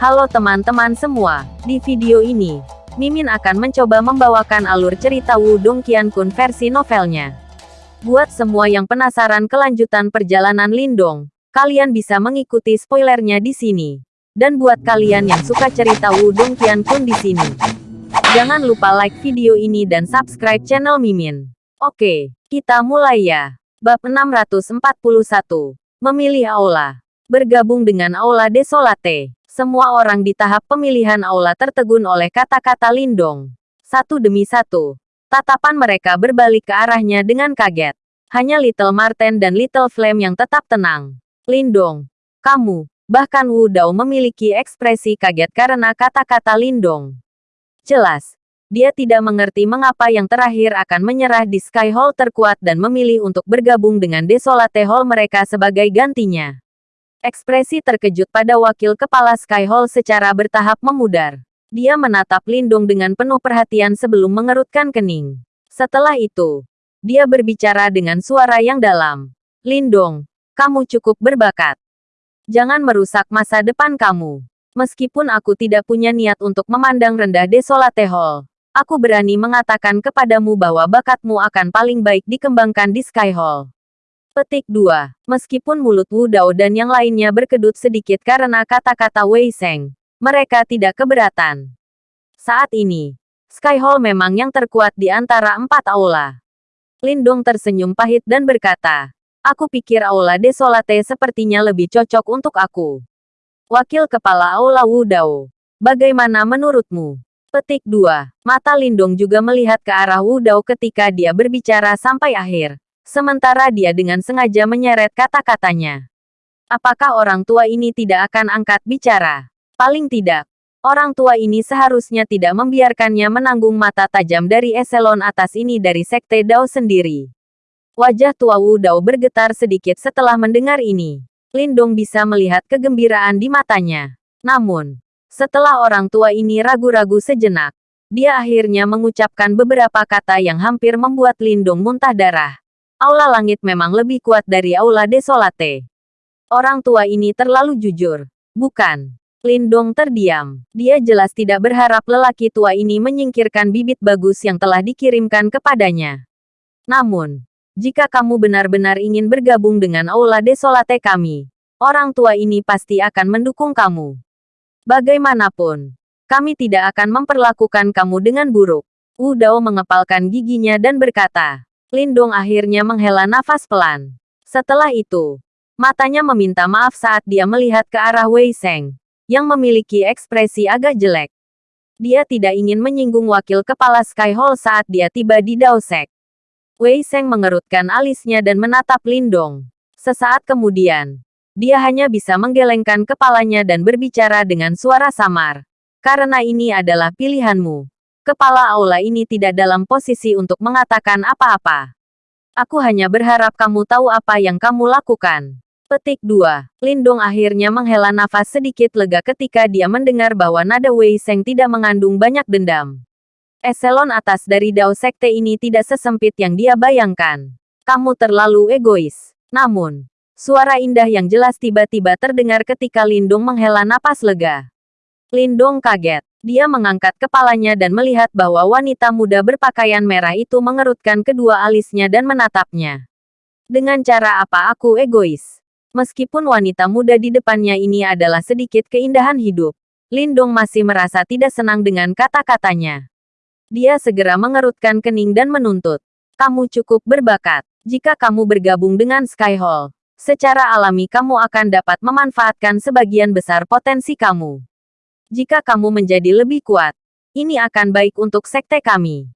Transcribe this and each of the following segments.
Halo teman-teman semua, di video ini, Mimin akan mencoba membawakan alur cerita Wudong Qiankun versi novelnya. Buat semua yang penasaran kelanjutan perjalanan Lindong, kalian bisa mengikuti spoilernya di sini. Dan buat kalian yang suka cerita Wudong Qiankun di sini, jangan lupa like video ini dan subscribe channel Mimin. Oke, kita mulai ya. Bab 641. Memilih Aula. Bergabung dengan Aula Desolate. Semua orang di tahap pemilihan aula tertegun oleh kata-kata Lindong. Satu demi satu. Tatapan mereka berbalik ke arahnya dengan kaget. Hanya Little Marten dan Little Flame yang tetap tenang. Lindong, kamu, bahkan Wu Dao memiliki ekspresi kaget karena kata-kata Lindong. Jelas, dia tidak mengerti mengapa yang terakhir akan menyerah di Sky Hall terkuat dan memilih untuk bergabung dengan Desolate Hall mereka sebagai gantinya. Ekspresi terkejut pada wakil kepala Sky Hall secara bertahap memudar. Dia menatap Lindong dengan penuh perhatian sebelum mengerutkan kening. Setelah itu, dia berbicara dengan suara yang dalam. Lindong, kamu cukup berbakat. Jangan merusak masa depan kamu. Meskipun aku tidak punya niat untuk memandang rendah Desolate Hall, aku berani mengatakan kepadamu bahwa bakatmu akan paling baik dikembangkan di Sky Hall. Petik 2. Meskipun mulut Wu Dao dan yang lainnya berkedut sedikit karena kata-kata Wei Seng, mereka tidak keberatan. Saat ini, Sky Hall memang yang terkuat di antara empat aula. Lindong tersenyum pahit dan berkata, Aku pikir aula Desolate sepertinya lebih cocok untuk aku. Wakil Kepala Aula Wu Dao, bagaimana menurutmu? Petik 2. Mata Lindong juga melihat ke arah Wu Dao ketika dia berbicara sampai akhir. Sementara dia dengan sengaja menyeret kata-katanya. Apakah orang tua ini tidak akan angkat bicara? Paling tidak. Orang tua ini seharusnya tidak membiarkannya menanggung mata tajam dari eselon atas ini dari Sekte Dao sendiri. Wajah tua Wu Dao bergetar sedikit setelah mendengar ini. Lindong bisa melihat kegembiraan di matanya. Namun, setelah orang tua ini ragu-ragu sejenak, dia akhirnya mengucapkan beberapa kata yang hampir membuat Lindong muntah darah. Aula langit memang lebih kuat dari aula desolate. Orang tua ini terlalu jujur. Bukan. Lindong terdiam. Dia jelas tidak berharap lelaki tua ini menyingkirkan bibit bagus yang telah dikirimkan kepadanya. Namun, jika kamu benar-benar ingin bergabung dengan aula desolate kami, orang tua ini pasti akan mendukung kamu. Bagaimanapun, kami tidak akan memperlakukan kamu dengan buruk. Wu Dao mengepalkan giginya dan berkata, Lindong akhirnya menghela nafas pelan. Setelah itu, matanya meminta maaf saat dia melihat ke arah Wei Seng, yang memiliki ekspresi agak jelek. Dia tidak ingin menyinggung wakil kepala Sky Hall saat dia tiba di Daosek. Wei Seng mengerutkan alisnya dan menatap Lindong. Sesaat kemudian, dia hanya bisa menggelengkan kepalanya dan berbicara dengan suara samar. Karena ini adalah pilihanmu. Kepala aula ini tidak dalam posisi untuk mengatakan apa-apa. Aku hanya berharap kamu tahu apa yang kamu lakukan. Petik 2. Lindung akhirnya menghela nafas sedikit lega ketika dia mendengar bahwa nada Wei Seng tidak mengandung banyak dendam. Eselon atas dari Dao Sekte ini tidak sesempit yang dia bayangkan. Kamu terlalu egois. Namun, suara indah yang jelas tiba-tiba terdengar ketika Lindung menghela napas lega. Lindung kaget. Dia mengangkat kepalanya dan melihat bahwa wanita muda berpakaian merah itu mengerutkan kedua alisnya dan menatapnya. Dengan cara apa aku egois? Meskipun wanita muda di depannya ini adalah sedikit keindahan hidup, Lindong masih merasa tidak senang dengan kata-katanya. Dia segera mengerutkan kening dan menuntut. Kamu cukup berbakat. Jika kamu bergabung dengan Sky Hall, secara alami kamu akan dapat memanfaatkan sebagian besar potensi kamu. Jika kamu menjadi lebih kuat, ini akan baik untuk sekte kami.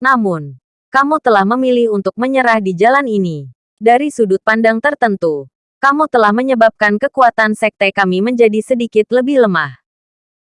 Namun, kamu telah memilih untuk menyerah di jalan ini. Dari sudut pandang tertentu, kamu telah menyebabkan kekuatan sekte kami menjadi sedikit lebih lemah.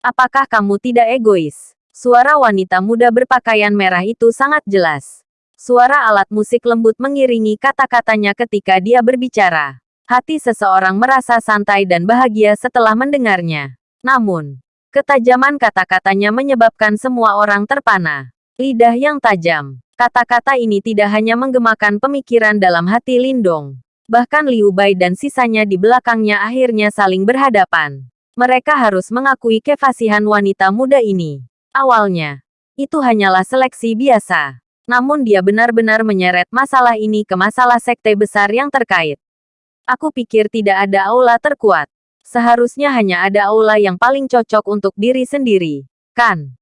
Apakah kamu tidak egois? Suara wanita muda berpakaian merah itu sangat jelas. Suara alat musik lembut mengiringi kata-katanya ketika dia berbicara. Hati seseorang merasa santai dan bahagia setelah mendengarnya. Namun, Ketajaman kata-katanya menyebabkan semua orang terpana. Lidah yang tajam. Kata-kata ini tidak hanya menggemakan pemikiran dalam hati Lindong. Bahkan Liu Bai dan sisanya di belakangnya akhirnya saling berhadapan. Mereka harus mengakui kefasihan wanita muda ini. Awalnya, itu hanyalah seleksi biasa. Namun dia benar-benar menyeret masalah ini ke masalah sekte besar yang terkait. Aku pikir tidak ada aula terkuat. Seharusnya hanya ada aula yang paling cocok untuk diri sendiri, kan?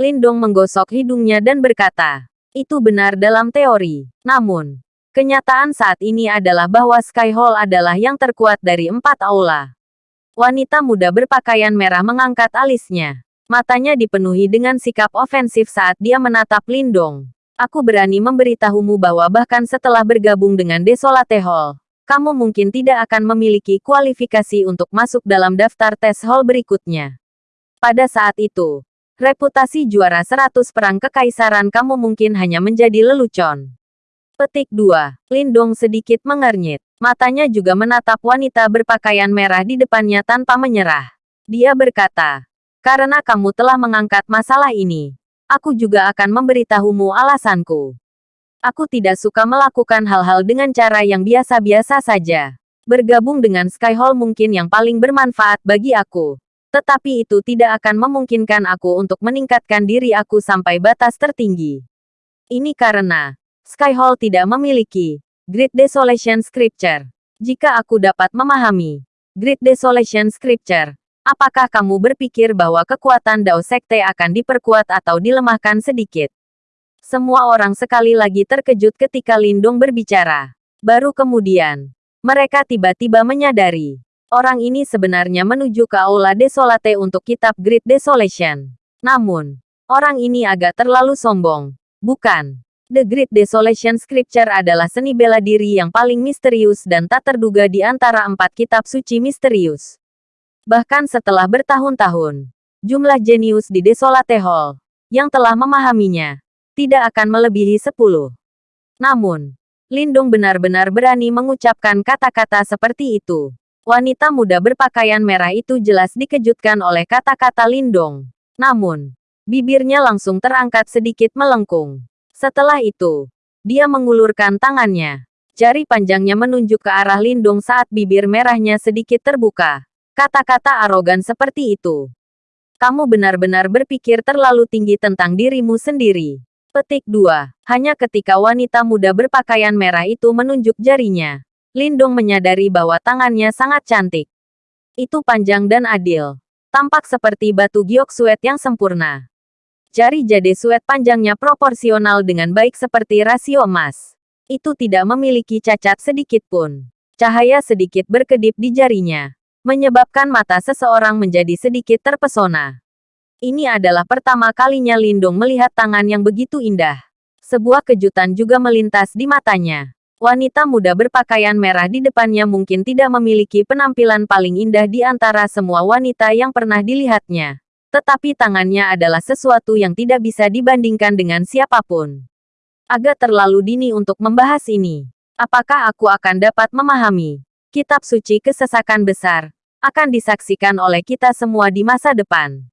Lindong menggosok hidungnya dan berkata, itu benar dalam teori. Namun, kenyataan saat ini adalah bahwa Sky Hall adalah yang terkuat dari empat aula. Wanita muda berpakaian merah mengangkat alisnya. Matanya dipenuhi dengan sikap ofensif saat dia menatap Lindong. Aku berani memberitahumu bahwa bahkan setelah bergabung dengan Desolate Hall, kamu mungkin tidak akan memiliki kualifikasi untuk masuk dalam daftar tes hall berikutnya. Pada saat itu, reputasi juara 100 perang kekaisaran kamu mungkin hanya menjadi lelucon. Petik 2. Lindong sedikit mengernyit. Matanya juga menatap wanita berpakaian merah di depannya tanpa menyerah. Dia berkata, karena kamu telah mengangkat masalah ini, aku juga akan memberitahumu alasanku. Aku tidak suka melakukan hal-hal dengan cara yang biasa-biasa saja. Bergabung dengan Sky Hall mungkin yang paling bermanfaat bagi aku. Tetapi itu tidak akan memungkinkan aku untuk meningkatkan diri aku sampai batas tertinggi. Ini karena Sky Hall tidak memiliki Great Desolation Scripture. Jika aku dapat memahami Great Desolation Scripture, apakah kamu berpikir bahwa kekuatan Dao Sekte akan diperkuat atau dilemahkan sedikit? Semua orang sekali lagi terkejut ketika Lindong berbicara. Baru kemudian, mereka tiba-tiba menyadari. Orang ini sebenarnya menuju ke Aula Desolate untuk kitab Great Desolation. Namun, orang ini agak terlalu sombong. Bukan. The Great Desolation Scripture adalah seni bela diri yang paling misterius dan tak terduga di antara empat kitab suci misterius. Bahkan setelah bertahun-tahun, jumlah jenius di Desolate Hall yang telah memahaminya tidak akan melebihi sepuluh. Namun, Lindung benar-benar berani mengucapkan kata-kata seperti itu. Wanita muda berpakaian merah itu jelas dikejutkan oleh kata-kata Lindong. Namun, bibirnya langsung terangkat sedikit melengkung. Setelah itu, dia mengulurkan tangannya. Jari panjangnya menunjuk ke arah Lindung saat bibir merahnya sedikit terbuka. Kata-kata arogan seperti itu. Kamu benar-benar berpikir terlalu tinggi tentang dirimu sendiri. Petik 2. Hanya ketika wanita muda berpakaian merah itu menunjuk jarinya. Lindung menyadari bahwa tangannya sangat cantik. Itu panjang dan adil. Tampak seperti batu giok suet yang sempurna. Jari jade suet panjangnya proporsional dengan baik seperti rasio emas. Itu tidak memiliki cacat sedikit pun. Cahaya sedikit berkedip di jarinya, menyebabkan mata seseorang menjadi sedikit terpesona. Ini adalah pertama kalinya Lindung melihat tangan yang begitu indah. Sebuah kejutan juga melintas di matanya. Wanita muda berpakaian merah di depannya mungkin tidak memiliki penampilan paling indah di antara semua wanita yang pernah dilihatnya tetapi tangannya adalah sesuatu yang tidak bisa dibandingkan dengan siapa pun. Agak terlalu dini untuk membahas ini. Apakah aku akan dapat memahami? Kitab suci kesesakan besar akan disaksikan oleh kita semua di masa depan.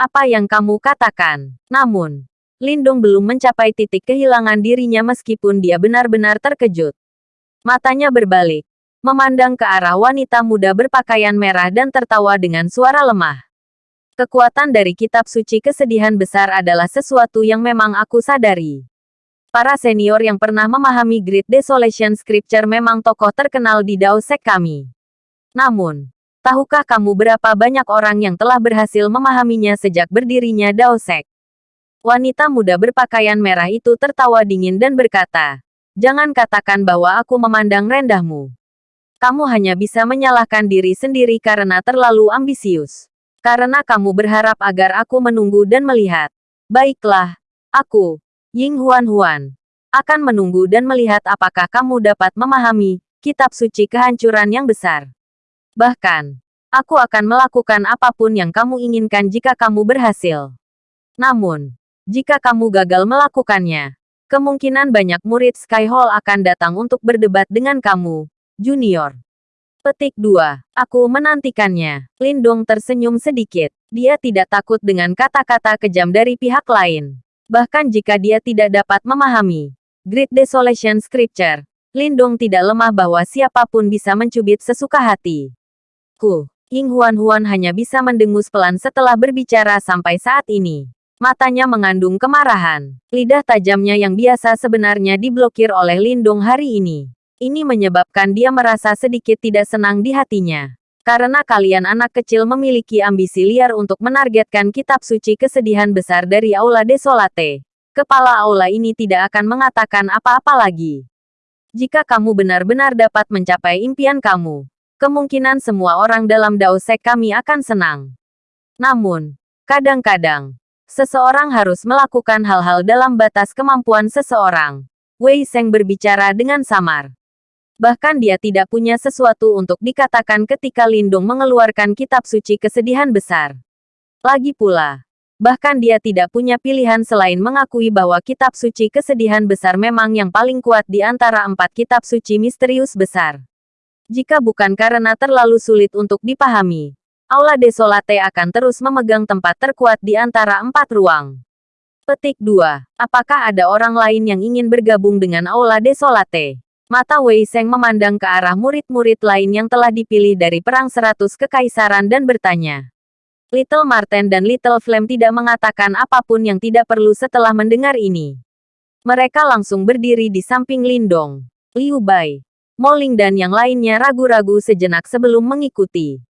Apa yang kamu katakan? Namun, Lindung belum mencapai titik kehilangan dirinya meskipun dia benar-benar terkejut. Matanya berbalik, memandang ke arah wanita muda berpakaian merah dan tertawa dengan suara lemah. Kekuatan dari kitab suci kesedihan besar adalah sesuatu yang memang aku sadari. Para senior yang pernah memahami Great Desolation Scripture memang tokoh terkenal di Dao Sek kami. Namun, tahukah kamu berapa banyak orang yang telah berhasil memahaminya sejak berdirinya Dao Sek? Wanita muda berpakaian merah itu tertawa dingin dan berkata, Jangan katakan bahwa aku memandang rendahmu. Kamu hanya bisa menyalahkan diri sendiri karena terlalu ambisius. Karena kamu berharap agar aku menunggu dan melihat. Baiklah, aku, Ying Huan Huan, akan menunggu dan melihat apakah kamu dapat memahami kitab suci kehancuran yang besar. Bahkan, aku akan melakukan apa pun yang kamu inginkan jika kamu berhasil. Namun, jika kamu gagal melakukannya, kemungkinan banyak murid Sky Hall akan datang untuk berdebat dengan kamu, junior. Petik 2. Aku menantikannya. Lindong tersenyum sedikit. Dia tidak takut dengan kata-kata kejam dari pihak lain. Bahkan jika dia tidak dapat memahami Great Desolation Scripture, Lindong tidak lemah bahwa siapa pun bisa mencubit sesuka hati. Ku, Ying Huan-Huan hanya bisa mendengus pelan setelah berbicara sampai saat ini. Matanya mengandung kemarahan. Lidah tajamnya yang biasa sebenarnya diblokir oleh Lindung hari ini. Ini menyebabkan dia merasa sedikit tidak senang di hatinya. Karena kalian anak kecil memiliki ambisi liar untuk menargetkan kitab suci kesedihan besar dari Aula Desolate. Kepala Aula ini tidak akan mengatakan apa-apa lagi. Jika kamu benar-benar dapat mencapai impian kamu, kemungkinan semua orang dalam Dao Sek kami akan senang. Namun, kadang-kadang, seseorang harus melakukan hal-hal dalam batas kemampuan seseorang. Wei Seng berbicara dengan samar. Bahkan dia tidak punya sesuatu untuk dikatakan ketika Lindung mengeluarkan kitab suci kesedihan besar. Lagi pula, bahkan dia tidak punya pilihan selain mengakui bahwa kitab suci kesedihan besar memang yang paling kuat di antara empat kitab suci misterius besar. Jika bukan karena terlalu sulit untuk dipahami, Aula Desolate akan terus memegang tempat terkuat di antara empat ruang. Petik 2. Apakah ada orang lain yang ingin bergabung dengan Aula Desolate? Mata Wei Seng memandang ke arah murid-murid lain yang telah dipilih dari Perang Seratus Kekaisaran dan bertanya. Little Marten dan Little Flame tidak mengatakan apa pun yang tidak perlu setelah mendengar ini. Mereka langsung berdiri di samping Lindong, Liu Bai, Moling dan yang lainnya ragu-ragu sejenak sebelum mengikuti.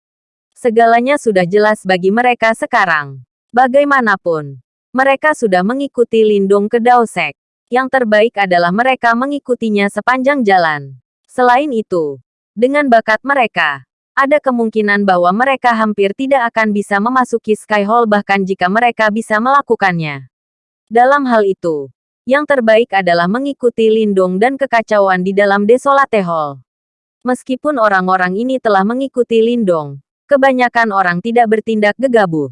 Segalanya sudah jelas bagi mereka sekarang. Bagaimanapun, mereka sudah mengikuti Lindong ke Daosek. Yang terbaik adalah mereka mengikutinya sepanjang jalan. Selain itu, dengan bakat mereka, ada kemungkinan bahwa mereka hampir tidak akan bisa memasuki Sky Hall bahkan jika mereka bisa melakukannya. Dalam hal itu, yang terbaik adalah mengikuti Lindung dan kekacauan di dalam Desolate Hall. Meskipun orang-orang ini telah mengikuti Lindong, kebanyakan orang tidak bertindak gegabah.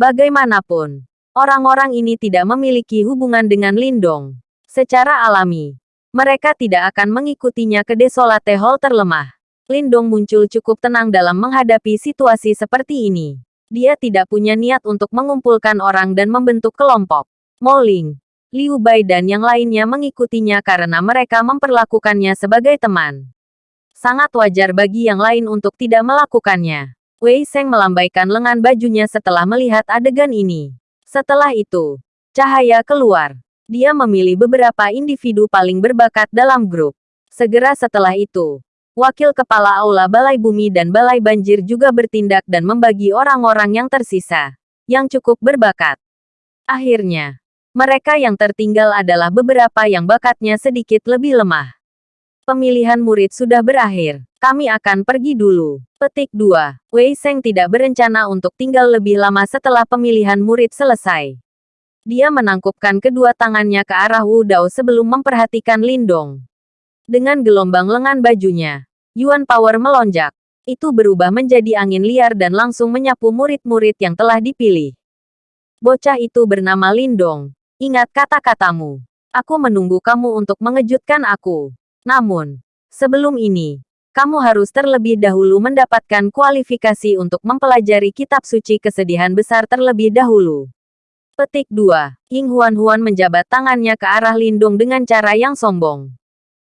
Bagaimanapun, Orang-orang ini tidak memiliki hubungan dengan Lindong. Secara alami, mereka tidak akan mengikutinya ke Desolate Hall terlemah. Lindong muncul cukup tenang dalam menghadapi situasi seperti ini. Dia tidak punya niat untuk mengumpulkan orang dan membentuk kelompok. Moling, Liu Bai dan yang lainnya mengikutinya karena mereka memperlakukannya sebagai teman. Sangat wajar bagi yang lain untuk tidak melakukannya. Wei Seng melambaikan lengan bajunya setelah melihat adegan ini. Setelah itu, cahaya keluar. Dia memilih beberapa individu paling berbakat dalam grup. Segera setelah itu, wakil kepala aula Balai Bumi dan Balai Banjir juga bertindak dan membagi orang-orang yang tersisa, yang cukup berbakat. Akhirnya, mereka yang tertinggal adalah beberapa yang bakatnya sedikit lebih lemah. Pemilihan murid sudah berakhir. Kami akan pergi dulu. Petik 2. Wei Seng tidak berencana untuk tinggal lebih lama setelah pemilihan murid selesai. Dia menangkupkan kedua tangannya ke arah Wu Dao sebelum memperhatikan Lindong. Dengan gelombang lengan bajunya, Yuan Power melonjak. Itu berubah menjadi angin liar dan langsung menyapu murid-murid yang telah dipilih. Bocah itu bernama Lindong. Ingat kata-katamu. Aku menunggu kamu untuk mengejutkan aku. Namun, sebelum ini, kamu harus terlebih dahulu mendapatkan kualifikasi untuk mempelajari kitab suci kesedihan besar terlebih dahulu. Petik 2. Ying Huan Huan menjabat tangannya ke arah Lindung dengan cara yang sombong.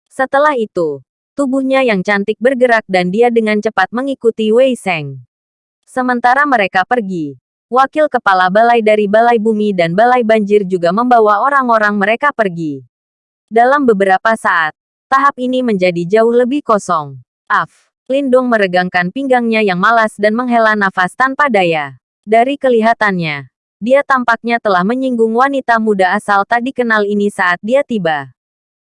Setelah itu, tubuhnya yang cantik bergerak dan dia dengan cepat mengikuti Wei Seng. Sementara mereka pergi, wakil kepala balai dari Balai Bumi dan Balai Banjir juga membawa orang-orang mereka pergi. Dalam beberapa saat, tahap ini menjadi jauh lebih kosong. Af. Lindung meregangkan pinggangnya yang malas dan menghela nafas tanpa daya. Dari kelihatannya, dia tampaknya telah menyinggung wanita muda asal tak dikenal ini saat dia tiba.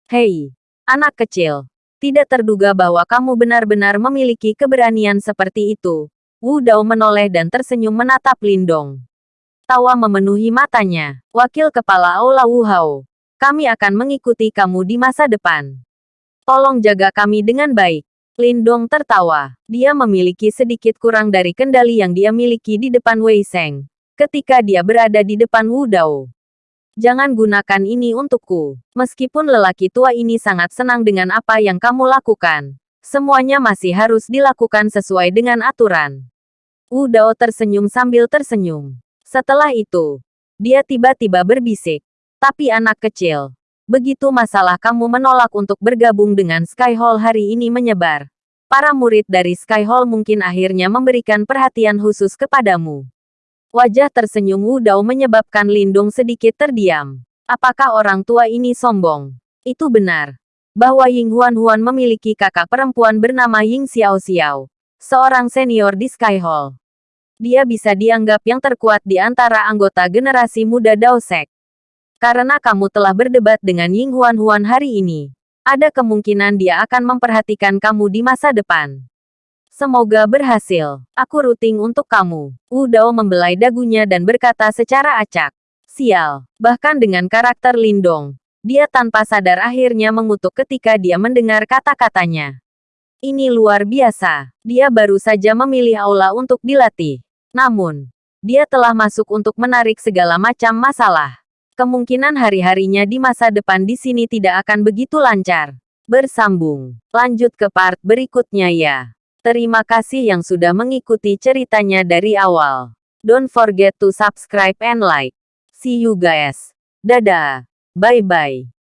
Hei, anak kecil. Tidak terduga bahwa kamu benar-benar memiliki keberanian seperti itu. Wu Dao menoleh dan tersenyum menatap Lindong. Tawa memenuhi matanya. Wakil Kepala Aula Wu Hao. Kami akan mengikuti kamu di masa depan. Tolong jaga kami dengan baik. Lindong tertawa. Dia memiliki sedikit kurang dari kendali yang dia miliki di depan Wei Seng. Ketika dia berada di depan Wu Dao. Jangan gunakan ini untukku. Meskipun lelaki tua ini sangat senang dengan apa yang kamu lakukan. Semuanya masih harus dilakukan sesuai dengan aturan. Wu Dao tersenyum sambil tersenyum. Setelah itu, dia tiba-tiba berbisik. Tapi anak kecil, begitu masalah kamu menolak untuk bergabung dengan Sky Hall hari ini menyebar. para murid dari Sky Hall mungkin akhirnya memberikan perhatian khusus kepadamu. Wajah tersenyum Wu Dao menyebabkan Lindung sedikit terdiam. Apakah orang tua ini sombong? Itu benar. Bahwa Ying Huan Huan memiliki kakak perempuan bernama Ying Xiao Xiao. Seorang senior di Sky Hall. Dia bisa dianggap yang terkuat di antara anggota generasi muda Dao Sek. Karena kamu telah berdebat dengan Ying Huan Huan hari ini. Ada kemungkinan dia akan memperhatikan kamu di masa depan. Semoga berhasil. Aku ruting untuk kamu. Wu Dao membelai dagunya dan berkata secara acak. Sial. Bahkan dengan karakter Lindong, dia tanpa sadar akhirnya mengutuk ketika dia mendengar kata-katanya. Ini luar biasa. Dia baru saja memilih aula untuk dilatih. Namun, dia telah masuk untuk menarik segala macam masalah. Kemungkinan hari-harinya di masa depan di sini tidak akan begitu lancar. Bersambung. Lanjut ke part berikutnya ya. Terima kasih yang sudah mengikuti ceritanya dari awal. Don't forget to subscribe and like. See you guys. Dadah. Bye-bye.